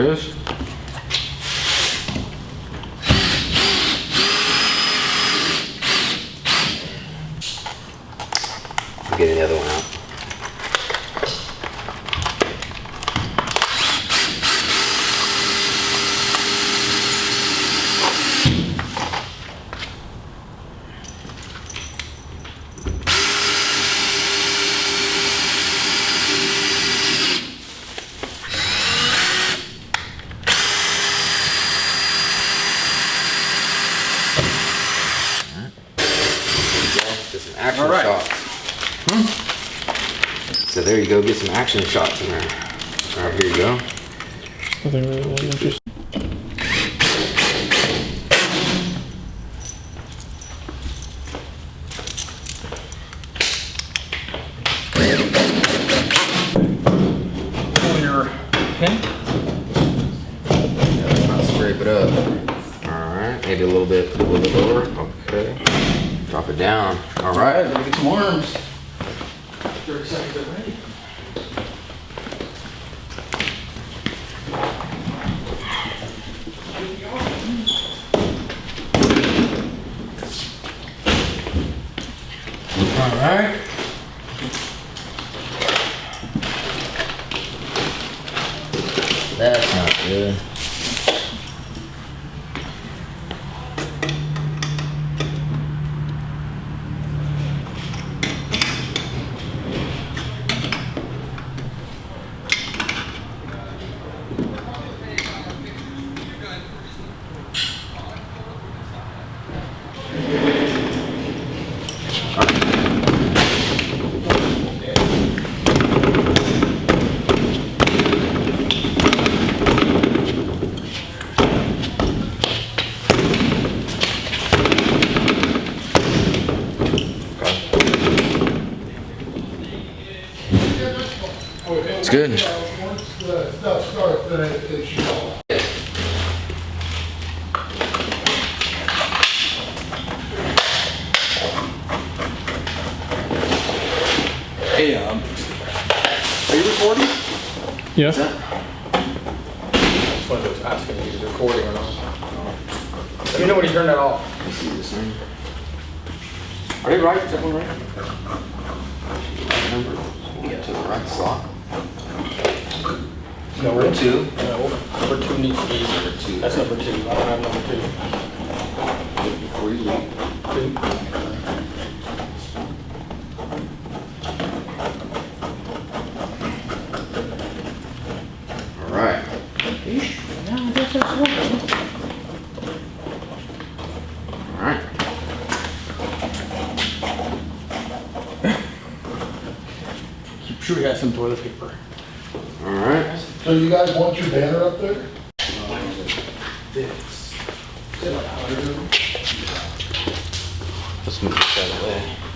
it is. I'm getting the one out. Get some action All right. shots. So there you go, get some action shots in there. All right, here you go. Nothing really that interesting. Pull your pin. Let's not scrape it up. All right, maybe a little bit, a little bit lower. Okay. Drop it down. All All right. let me get some arms. You're excited to ready. All right. That's not good. Good. Once the stuff starts, then it, it should. Hey, um, are you recording? Yeah. Just wanted to ask if you're recording or not. Let me know when you turn that off. Let's see this thing. Are they right? Is that one right? Number. Get to the right slot. No, Number two. No, number two needs to be. Number two. That's number two. I don't have number two. Before you leave. Two. All right. All right. Keep sure you have some toilet paper. All right. So you guys want your banner up there? Let's move this out of the way.